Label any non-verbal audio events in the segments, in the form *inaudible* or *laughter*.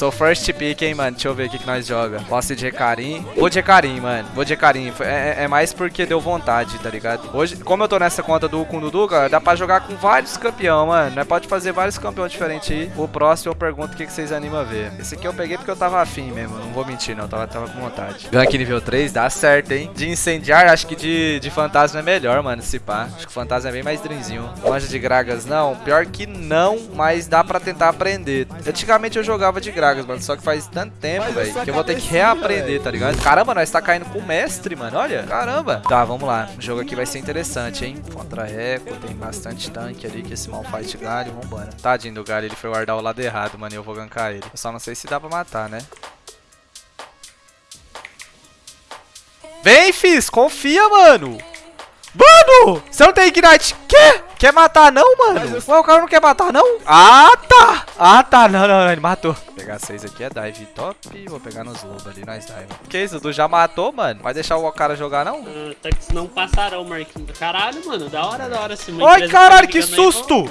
Sou first pick, hein, mano. Deixa eu ver o que, que nós joga. Posso de Recarim. Vou de Recarim, mano. Vou de Recarim. É, é, é mais porque deu vontade, tá ligado? Hoje, como eu tô nessa conta do com o Dudu, cara, dá pra jogar com vários campeão, mano. Pode fazer vários campeões diferentes aí. O próximo eu pergunto o que, que vocês animam a ver. Esse aqui eu peguei porque eu tava afim mesmo. Não vou mentir, não. Tava, tava com vontade. Gank nível 3, dá certo, hein? De incendiar, acho que de, de fantasma é melhor, mano, se pá. Acho que fantasma é bem mais drinzinho. Manja de Gragas, não. Pior que não, mas dá pra tentar aprender. Antigamente eu jogava de Gragas, mano. Só que faz tanto tempo, velho, que eu vou ter que reaprender, tá ligado? Caramba, nós tá caindo com o mestre, mano. Olha, caramba. Tá, vamos lá. O jogo aqui vai ser interessante, hein? Contra Eco, tem bastante tanque ali, que esse Malfight galho. Vambora. Tadinho do galho, ele foi guardar o lado errado, mano. E eu vou gankar ele. Eu só não sei se dá pra matar, né? Vem, Fizz, confia, mano. Mano, você não tem Ignite. Quê? Quer matar não, mano? Ué, o cara não quer matar não? Ah, tá. Ah, tá. Não, não, não. Ele matou. Vou pegar seis aqui é dive top. Vou pegar nos lobos ali, nós dive. Que isso, Dudu já matou, mano? Vai deixar o cara jogar, não? Uh, tá que não passarão, Marquinhos. Caralho, mano. Da hora, da hora. Se Ai, caralho, que susto.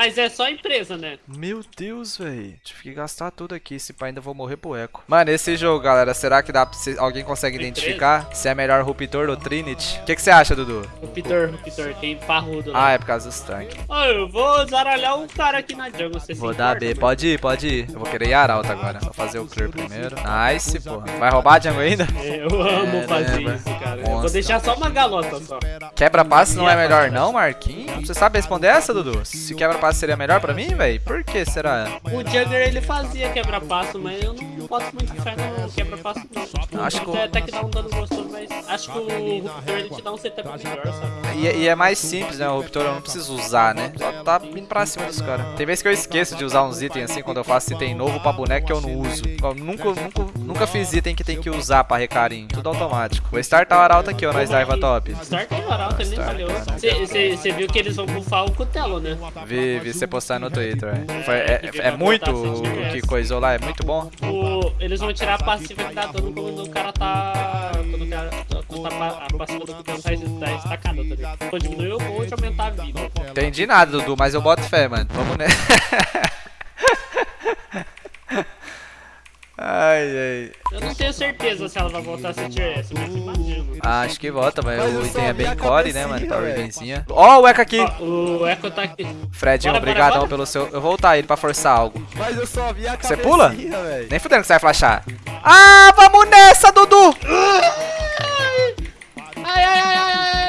Mas é só empresa, né? Meu Deus, velho. Tive que gastar tudo aqui. Se pá, ainda vou morrer pro eco. Mano, esse jogo, galera, será que dá pra... Alguém consegue identificar se é melhor Ruptor ou Trinity? O que, você acha, Dudu? Ruptor, Ruptor. Tem parrudo lá. Ah, é por causa dos tanques. Oh, eu vou zaralhar um cara aqui na jungle. Você vou dar B. Mano. Pode ir, pode ir. Eu vou querer ir Arauto agora. Vou fazer o clear primeiro. Nice, porra. Vai roubar a jungle ainda? Eu amo é, fazer né, isso, cara. Monstro. Vou deixar só uma galota só. Quebra-passe não é melhor não, Marquinhos? Você sabe responder essa, Dudu? Se quebra-passe seria melhor pra mim? velho? Por que será? O Jugger ele fazia quebra-passo, mas eu não posso muito fé no quebra-passo não. Acho que até, que dá um dano gostoso, mas acho que o Ruptor ele te dá um setup melhor, sabe? E, e, é mais simples, né? O Ruptor eu não preciso usar, né? Só tá indo pra cima dos caras. Tem vezes que eu esqueço de usar uns itens assim quando eu faço item novo pra boneco que eu não uso. Eu nunca, nunca, nunca fiz item que tem que usar pra recarim. Tudo automático. Vou startar o Arauto aqui, ó, nós Daiva Top. Starta o Arauto, ele nem falhou. Você viu que eles vão buffar o Cutelo, né? Vi, vi você postar no Twitter, é. Foi, é, é, é muito o que coisou lá, é muito bom. O, eles vão tirar a passiva que dá dano quando o cara tá. Quando o cara. Quando tá, a passiva do cara tá, tá estacada, tá ligado? Quando diminuir o vou te aumentar a vida. Entendi nada, Dudu, mas eu boto fé, mano. Vamos né. *laughs* Ai, ai. Eu não tenho certeza se ela vai voltar a ser tier S, mas imagino. Ah, acho que volta, mas, mas o item é bem core, né, mano? Tá urgenzinha. Ó, oh, o Echo aqui. Oh, o Echo tá aqui. Fredinho, obrigadão pelo seu... Eu vou voltar ele pra forçar algo. Mas eu só vi a Você pula? Véio. Nem fudendo que você vai flashar. Ah, vamos nessa, Dudu! Ai, ai, ai, ai, ai.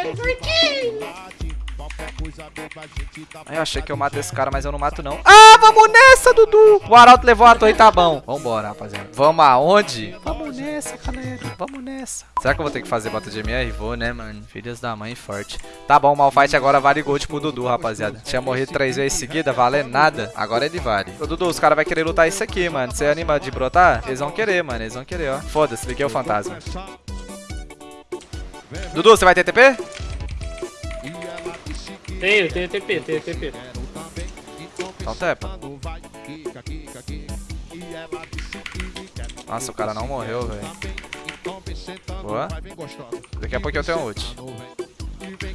Ai, eu achei que eu mato esse cara, mas eu não mato não. Ah, vamos nessa, Dudu! O Arauto levou a torre, tá bom. Vambora, rapaziada. Vamos aonde? Vamos nessa, galera. Vamos nessa. Será que eu vou ter que fazer bota de MR? Vou, né, mano? Filhas da mãe forte. Tá bom, o Malfight agora vale gold pro Dudu, rapaziada. Tinha morrido três vezes seguida, vale nada. Agora ele vale. Ô, Dudu, os caras vão querer lutar isso aqui, mano. Você anima de brotar? Eles vão querer, mano. Eles vão querer, ó. Foda-se, liguei o fantasma. Dudu, você vai ter TP? Tenho, tenho TP, tenho TP. Então tepa. Nossa, o cara não morreu, velho. Boa. Daqui a pouco eu tenho ult.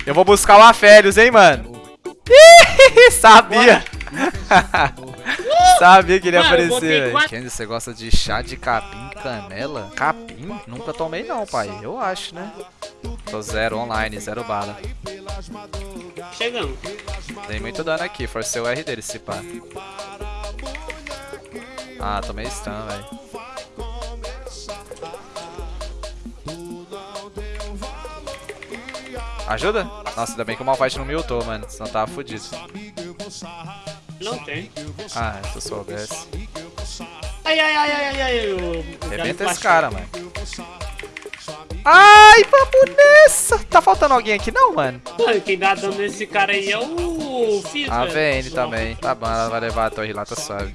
Eu vou buscar o Afélios, hein, mano. Ih, *laughs* sabia. *laughs* sabia que ele ia aparecer, velho. Kendi, você gosta de chá de capim canela? Capim? Nunca tomei não, pai. Eu acho, né? Tô zero online, zero bala. Chegando. Dei muito dano aqui, forcei o R dele, se pá. Ah, tomei stun, velho. Ajuda? Nossa, ainda bem que o Malphite não me ultou, mano. Senão tava fudido. Não tem. Ah, se eu soubesse. Ai, ai, ai, ai, ai, ai. Rebenta esse cara, mano. Ai, vamos nessa! Tá faltando alguém aqui não, mano? Mano, quem dá dano nesse cara aí é o Fizz, A VN também. Tá bom, ela vai levar a torre lá, tá suave.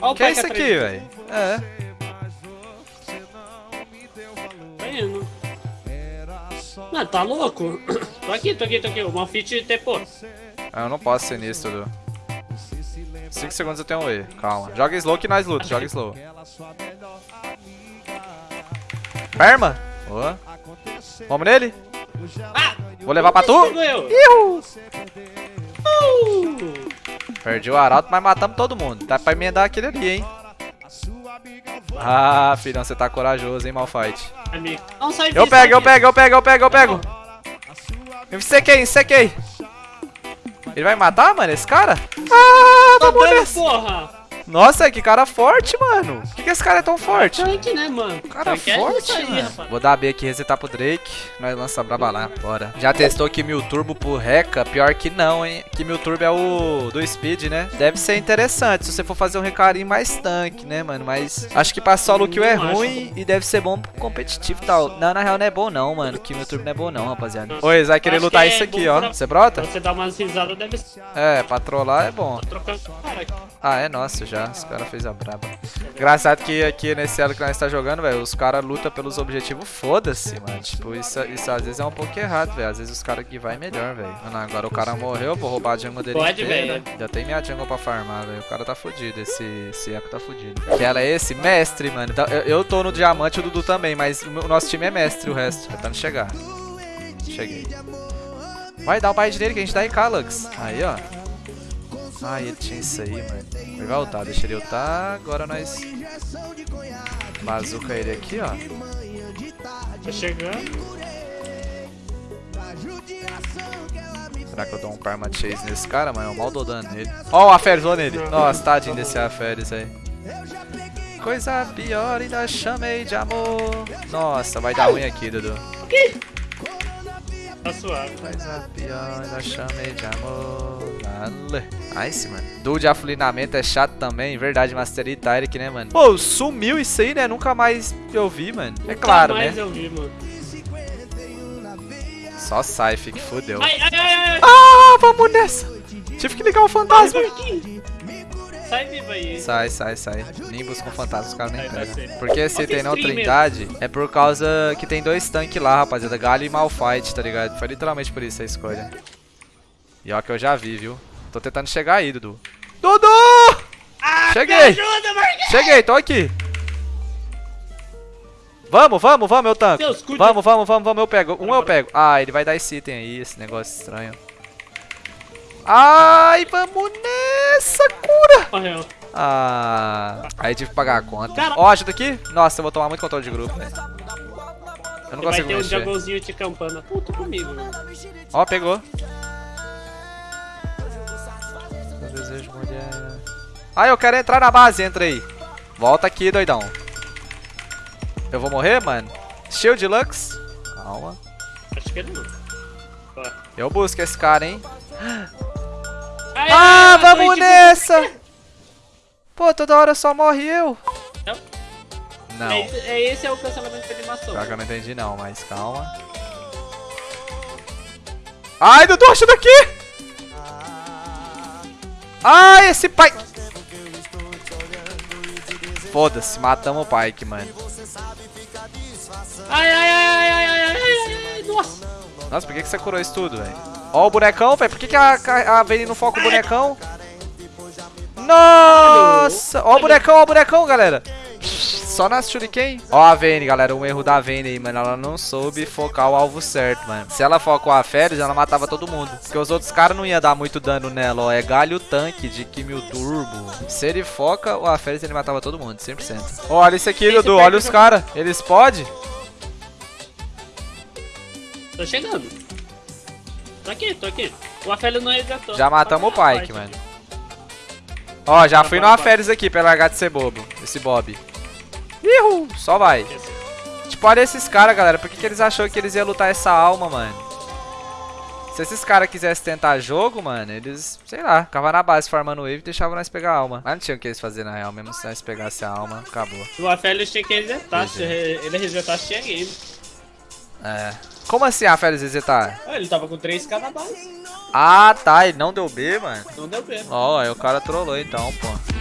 O que é isso aqui, velho? É. Mano, tá louco? tô aqui, tô aqui, tô aqui. O Malfit tepou. Ah, eu não posso ser nisso, Dudu. 5 segundos eu tenho um E. Calma. Joga slow que nós luta. Joga slow. Perma? Boa. Vamos nele? Ah, Vou levar pra tu? Ihu! Uh! Perdi o arauto, mas matamos todo mundo. Dá pra emendar aquele ali, hein? Ah, filhão, você tá corajoso, hein, Malfight. Sai Eu pego, eu pego, eu pego, eu pego, eu pego. Eu sequei, sequei. Ele vai matar, mano, esse cara? Ah, Tá nessa. porra! Nossa, que cara forte, mano. Por que, que esse cara é tão forte? Tanque, né, mano? Cara é forte, isso aí, mano. Vou dar B aqui, resetar pro Drake. Nós lança braba lá, bora. Já testou que mil turbo pro Reca? Pior que não, hein? Que mil turbo é o do Speed, né? Deve ser interessante se você for fazer um recarinho mais tanque, né, mano? Mas acho que pra solo kill é ruim e deve ser bom pro competitivo e tal. Não, na real não é bom não, mano. Que mil turbo não é bom não, rapaziada. Oi, vai querer Acho lutar que isso é aqui, bom ó. pra- Você brota? Você dá umas risadas, deve ser. É, pra trollar é bom. Ah, é nosso já. Os caras fez a braba. Engraçado que aqui nesse elo que nós tá jogando, velho, os caras lutam pelos objetivos, foda-se, mano. Tipo, isso, isso às vezes é um pouco errado, velho. Às vezes os caras que vai melhor, velho. Mano, agora o cara morreu, vou roubar a jungle dele Pode, inteira. velho. Já tem minha jungle pra farmar, velho. O cara tá fudido, esse, esse eco tá fudido. Que ela é esse? Mestre, mano. Então, eu, eu tô no diamante, o Dudu também, mas o nosso time é mestre, o resto. Tentando chegar. Cheguei. Vai dar o bait nele que a gente dá em Lux. Aí, ó. Ah, ele tinha isso aí, mano. Ele vai ultar, deixa ele ultar. Agora nós. Bazuca ele aqui, ó. Tá chegando. Será que eu dou um Karma Chase nesse cara, mano? Eu mal dou dano nele. Ó, o Aferes, ó nele. Nossa, tadinho desse Aferes aí. Coisa pior, ainda chamei de amor. Nossa, vai dar ruim aqui, Dudu. Tá suave. Coisa pior, ainda chamei de amor. Nice, mano. Duo de aflinamento é chato também. Verdade, Master E Tyric, né, mano? Pô, sumiu isso aí, né? Nunca mais eu vi, mano. É claro, Nunca mais né? eu vi, mano. Só sai, que fudeu. Ai, ai, ai, ai. Ah, vamos nessa. Tive que ligar o fantasma. Sai vivo aí. Sai, sai, sai. Nimbus com fantasma, os caras nem pegam. Porque se tem não Trindade, é por causa que tem dois tanques lá, rapaziada. Galho e Malfight, tá ligado? Foi literalmente por isso a escolha. E ó que eu já vi, viu? Tô tentando chegar aí, Dudu. Dudu! Cheguei! Me ajuda, Marquinhos! Cheguei, tô aqui. Vamos, vamos, vamos, eu tanco. Deus, cuide. Vamos, vamos, vamos, vamos, eu pego. Um eu pego. Ah, ele vai dar esse item aí, esse negócio estranho. Ai, vamos nessa cura. Morreu. Ah, aí tive que pagar a conta. Ó, ajuda aqui. Nossa, eu vou tomar muito controle de grupo, velho. Eu não Vai consigo ter um mexer. junglezinho de campana. Puta comigo, mano. Ó, pegou. Eu desejo mulher. Ah, eu quero entrar na base, entra aí. Volta aqui, doidão. Eu vou morrer, mano? Shield Lux. Calma. Acho que ele não. Ó. Eu busco esse cara, hein? Ai, Ah, vamos nessa! Pô, toda hora só morre eu. Não. Não. É, esse- é esse é o cancelamento de animação. Pior que eu não entendi não, mas calma. Ai, Dudu, ajuda aqui! Ah, esse pai... Foda-se, matamos o Pike, mano. Ai, ai, ai, ai, ai, ai, ai, nossa. Nossa, por que, que você curou isso tudo, velho? Ó o bonecão, velho. Por que, que a, a Vayne não foca o bonecão? Nossa! Ó o bonecão, ó o bonecão, galera. Só nas shuriken. Ó a Vayne, galera. Um erro da Vayne aí, mano. Ela não soube focar o alvo certo, mano. Se ela foca o Aferes, ela matava todo mundo. Porque os outros caras não iam dar muito dano nela, ó. É galho tanque de Kimil Turbo. Se ele foca o Aferes, ele matava todo mundo, 100%. Ó, olha isso aqui, Dudu. Olha os caras. Eles podem? Tô chegando. Tô aqui, tô aqui. O Afelio não resetou. Já matamos o Ah, Pike, mano. Ó, já Bora, fui bora. férias aqui pra largar de ser bobo. Esse Bob. Ihu, só vai. Tipo, olha esses caras, galera. Por que, que eles achou que eles iam lutar essa alma, mano? Se esses caras quisessem tentar jogo, mano, eles, sei lá, ficavam na base farmando wave e deixavam nós pegar a alma. Mas não tinha o que eles fazer na real, mesmo se nós pegasse a alma, acabou. O Afelio tinha que resetar. Se ele resetasse, tinha game. É. Como assim a férias resetar? Ah, ele tava com 3k na base. Ah, tá, ele não deu B, mano. Não deu B. Ó, aí o cara trollou então, pô.